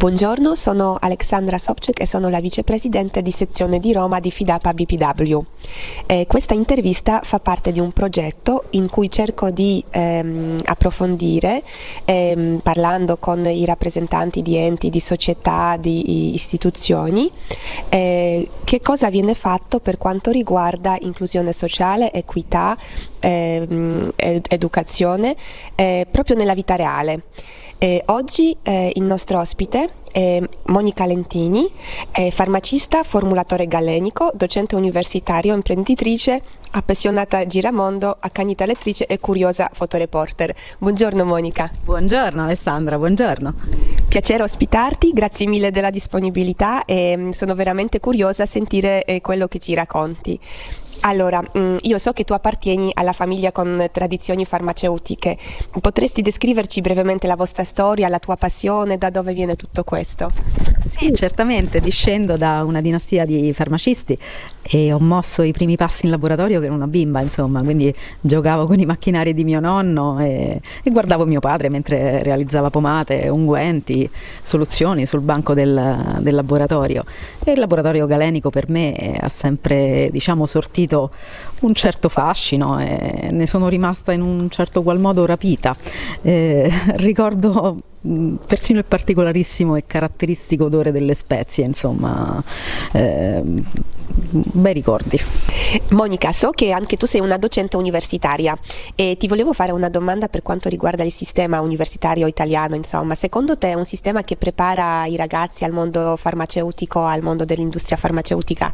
Buongiorno, sono Alexandra Sobczyk e sono la vicepresidente di sezione di Roma di Fidapa BPW. Eh, questa intervista fa parte di un progetto in cui cerco di ehm, approfondire, ehm, parlando con i rappresentanti di enti, di società, di istituzioni, eh, che cosa viene fatto per quanto riguarda inclusione sociale, equità, ehm, ed educazione, eh, proprio nella vita reale. Eh, oggi eh, il nostro ospite Monica Lentini, è farmacista, formulatore galenico, docente universitario, imprenditrice, appassionata giramondo, accanita lettrice e curiosa fotoreporter. Buongiorno Monica. Buongiorno Alessandra, buongiorno. Piacere ospitarti, grazie mille della disponibilità e mm, sono veramente curiosa a sentire eh, quello che ci racconti. Allora, mm, io so che tu appartieni alla famiglia con tradizioni farmaceutiche. Potresti descriverci brevemente la vostra storia, la tua passione, da dove viene tutto questo? Sì, certamente, discendo da una dinastia di farmacisti e ho mosso i primi passi in laboratorio che ero una bimba, insomma, quindi giocavo con i macchinari di mio nonno e, e guardavo mio padre mentre realizzava pomate, unguenti, soluzioni sul banco del, del laboratorio. E il laboratorio galenico per me ha sempre, diciamo, sortito un certo fascino e ne sono rimasta in un certo qual modo rapita. Eh, ricordo persino il particolarissimo e caratteristico odore delle spezie, insomma, eh, bei ricordi. Monica, so che anche tu sei una docente universitaria e ti volevo fare una domanda per quanto riguarda il sistema universitario italiano, insomma, secondo te è un sistema che prepara i ragazzi al mondo farmaceutico, al mondo dell'industria farmaceutica?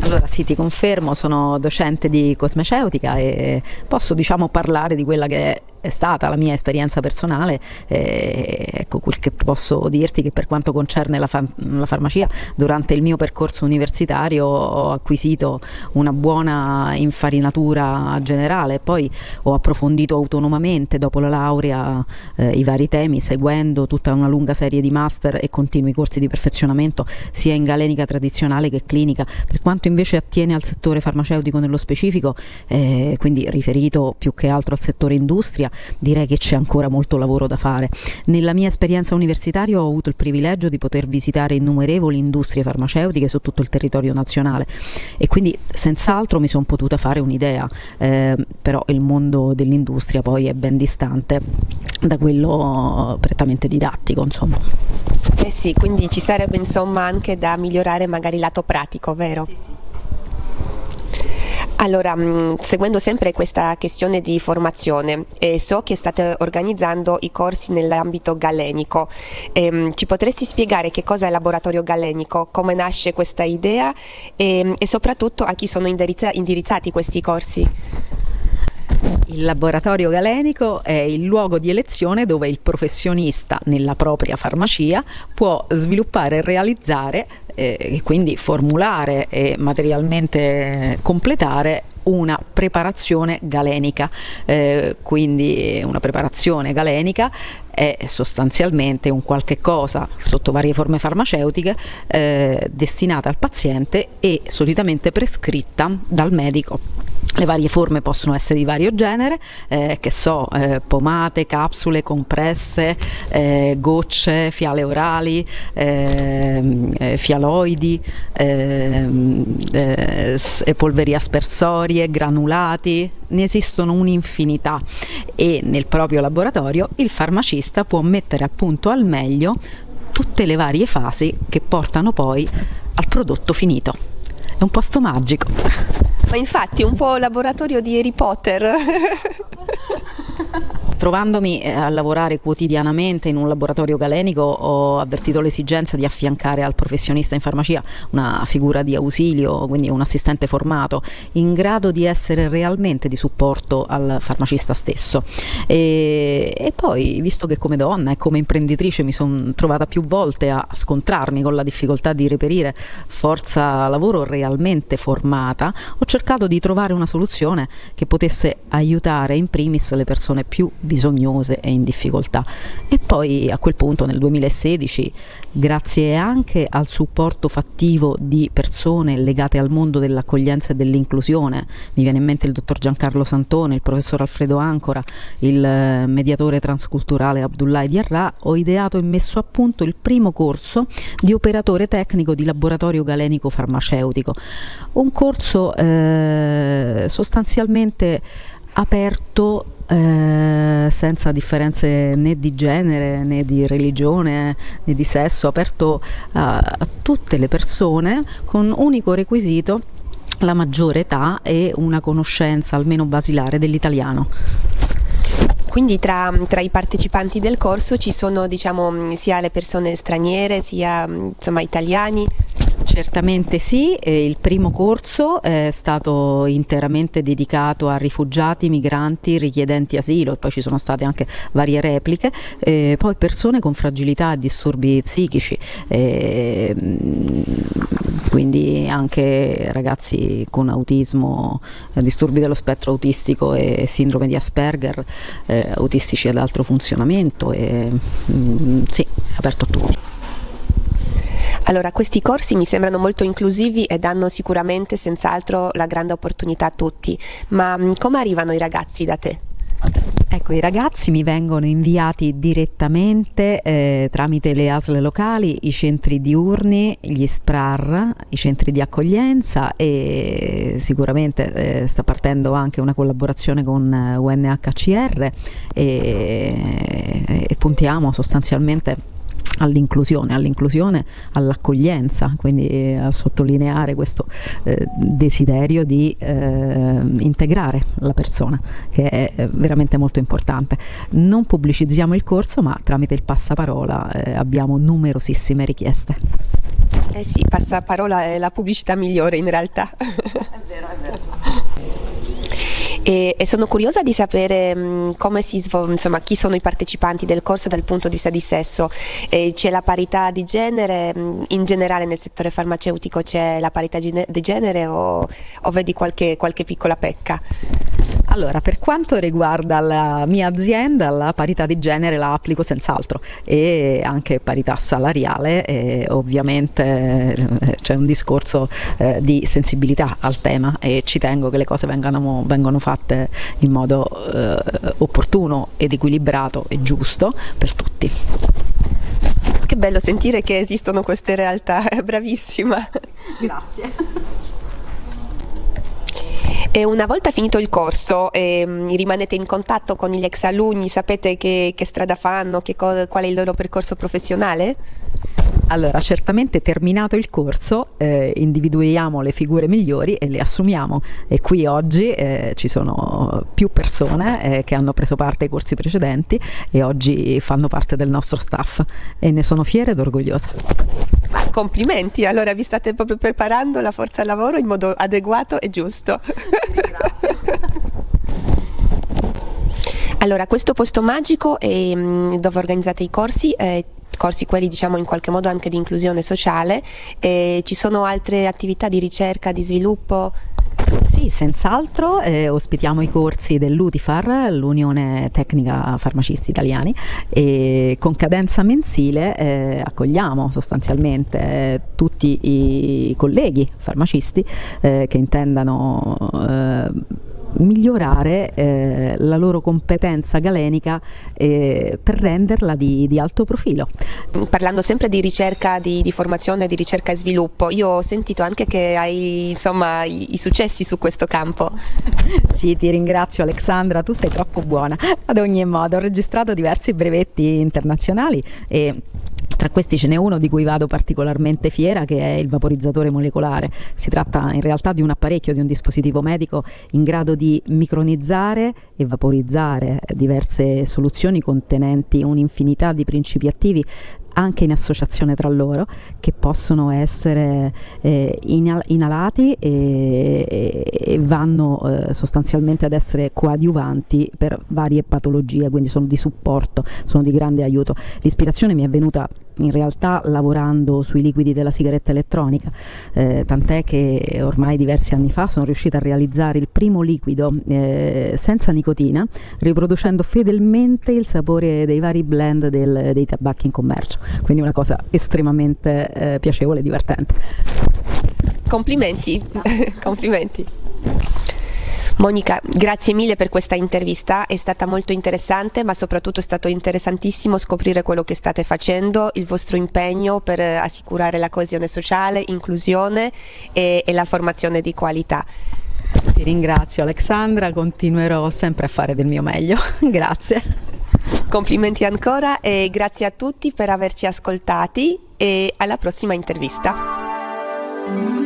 Allora sì, ti confermo, sono docente di cosmeceutica e posso diciamo parlare di quella che è è stata la mia esperienza personale, eh, ecco quel che posso dirti che per quanto concerne la, fa- la, farmacia, durante il mio percorso universitario ho acquisito una buona infarinatura generale, poi ho approfondito autonomamente dopo la laurea eh, i vari temi, seguendo tutta una lunga serie di master e continui corsi di perfezionamento sia in galenica tradizionale che clinica, per quanto invece attiene al settore farmaceutico nello specifico, eh, quindi riferito più che altro al settore industria, direi che c'è ancora molto lavoro da fare. Nella mia esperienza universitaria ho avuto il privilegio di poter visitare innumerevoli industrie farmaceutiche su tutto il territorio nazionale e quindi senz'altro mi sono potuta fare un'idea, eh, però il mondo dell'industria poi è ben distante da quello prettamente didattico, insomma. Eh sì, quindi ci sarebbe insomma anche da migliorare magari il lato pratico, vero? Sì, sì. Allora, mm, seguendo sempre questa questione di formazione, eh, so che state organizzando i corsi nell'ambito galenico. Eh, ci potresti spiegare che cosa è il laboratorio galenico, come nasce questa idea e, e soprattutto a chi sono indirizza- indirizzati questi corsi? Il laboratorio galenico è il luogo di elezione dove il professionista nella propria farmacia può sviluppare e realizzare eh, e quindi formulare e materialmente completare una preparazione galenica, eh, quindi una preparazione galenica è sostanzialmente un qualche cosa sotto varie forme farmaceutiche eh, destinata al paziente e solitamente prescritta dal medico. Le varie forme possono essere di vario genere, eh, che so, eh, pomate, capsule, compresse, eh, gocce, fiale orali, ehm, eh, fialoidi, ehm, eh, polveri aspersorie, granulati, ne esistono un'infinità e nel proprio laboratorio il farmacista può mettere a punto al meglio tutte le varie fasi che portano poi al prodotto finito. È un posto magico. Ma infatti è un po' laboratorio di Harry Potter. Trovandomi eh, a lavorare quotidianamente in un laboratorio galenico ho avvertito l'esigenza di affiancare al professionista in farmacia una figura di ausilio, quindi un assistente formato, in grado di essere realmente di supporto al farmacista stesso. E, e poi, visto che come donna e come imprenditrice mi sono trovata più volte a scontrarmi con la difficoltà di reperire forza lavoro realmente formata, ho cercato di trovare una soluzione che potesse aiutare in primis le persone più bisognosamente bisognose e in difficoltà. E poi a quel punto nel 2016, grazie anche al supporto fattivo di persone legate al mondo dell'accoglienza e dell'inclusione, mi viene in mente il dottor Giancarlo Santone, il professor Alfredo Ancora, il eh, mediatore transculturale Abdullah Diarra, ho ideato e messo a punto il primo corso di operatore tecnico di laboratorio galenico farmaceutico, un corso eh, sostanzialmente aperto eh, senza differenze né di genere né di religione né di sesso, aperto a, a tutte le persone con unico requisito la maggiore età e una conoscenza almeno basilare dell'italiano. Quindi tra, tra, i partecipanti del corso ci sono diciamo, sia le persone straniere sia insomma, italiani? Certamente sì, il primo corso è stato interamente dedicato a rifugiati, migranti, richiedenti asilo, poi ci sono state anche varie repliche, eh, poi persone con fragilità e disturbi psichici, eh, quindi anche ragazzi con autismo, disturbi dello spettro autistico e sindrome di Asperger, eh, autistici ad altro funzionamento, e, mm, sì, aperto a tutti. Allora, questi corsi mi sembrano molto inclusivi e danno sicuramente senz'altro la grande opportunità a tutti, ma mm, come arrivano i ragazzi da te? Ecco, i ragazzi mi vengono inviati direttamente eh, tramite le ASL locali, i centri diurni, gli SPRAR, i centri di accoglienza e sicuramente eh, sta partendo anche una collaborazione con UNHCR e, e puntiamo sostanzialmente all'inclusione, all'inclusione, all'accoglienza, quindi eh, a sottolineare questo eh, desiderio di eh, integrare la persona, che è eh, veramente molto importante. Non pubblicizziamo il corso, ma tramite il passaparola eh, abbiamo numerosissime richieste. Eh sì, passaparola è la pubblicità migliore in realtà. È vero, è vero e, e sono curiosa di sapere mh, mm, come si svolge, insomma, chi sono i partecipanti del corso dal punto di vista di sesso. Eh, c'è la parità di genere, mm, in generale nel settore farmaceutico c'è la parità di genere o, o vedi qualche, qualche piccola pecca? Allora, per quanto riguarda la mia azienda, la parità di genere la applico senz'altro e anche parità salariale, e ovviamente eh, c'è un discorso eh, di sensibilità al tema e ci tengo che le cose vengano, vengano fatte in modo eh, opportuno ed equilibrato e giusto per tutti. Che bello sentire che esistono queste realtà, bravissima. Grazie. E una volta finito il corso eh, rimanete in contatto con gli ex alunni, sapete che, che strada fanno, che qual è il loro percorso professionale? Allora, certamente terminato il corso eh, individuiamo le figure migliori e le assumiamo e qui oggi eh, ci sono più persone eh, che hanno preso parte ai corsi precedenti e oggi fanno parte del nostro staff e ne sono fiera ed orgogliosa. Complimenti, allora vi state proprio preparando la forza lavoro in modo adeguato e giusto. Grazie. Allora, questo posto magico è, mm, dove organizzate i corsi eh, corsi quelli diciamo in qualche modo anche di inclusione sociale, eh, ci sono altre attività di ricerca, di sviluppo? Sì, senz'altro eh, ospitiamo i corsi dell'UTIFAR, l'Unione Tecnica Farmacisti Italiani, e con cadenza mensile eh, accogliamo sostanzialmente eh, tutti i colleghi farmacisti eh, che intendano eh, migliorare eh, la loro competenza galenica eh, per renderla di, di, alto profilo. Parlando sempre di ricerca, di, di, formazione, di ricerca e sviluppo, io ho sentito anche che hai insomma i, i successi su questo campo. sì, ti ringrazio Alexandra, tu sei troppo buona. Ad ogni modo, ho registrato diversi brevetti internazionali e tra questi ce n'è uno di cui vado particolarmente fiera che è il vaporizzatore molecolare. Si tratta in realtà di un apparecchio, di un dispositivo medico in grado di micronizzare e vaporizzare diverse soluzioni contenenti un'infinità di principi attivi anche in associazione tra loro che possono essere eh, inalati e, e vanno eh, sostanzialmente ad essere coadiuvanti per varie patologie, quindi sono di supporto, sono di grande aiuto. L'ispirazione mi è venuta in realtà lavorando sui liquidi della sigaretta elettronica, eh, tant'è che ormai diversi anni fa sono riuscita a realizzare il primo liquido eh, senza nicotina, riproducendo fedelmente il sapore dei vari blend del, dei tabacchi in commercio, quindi una cosa estremamente eh, piacevole e divertente. Complimenti, complimenti. Monica, grazie mille per questa intervista, è stata molto interessante, ma soprattutto è stato interessantissimo scoprire quello che state facendo, il vostro impegno per assicurare la coesione sociale, inclusione e, e la formazione di qualità. Ti ringrazio Alexandra, continuerò sempre a fare del mio meglio. grazie. Complimenti ancora e grazie a tutti per averci ascoltati e alla prossima intervista.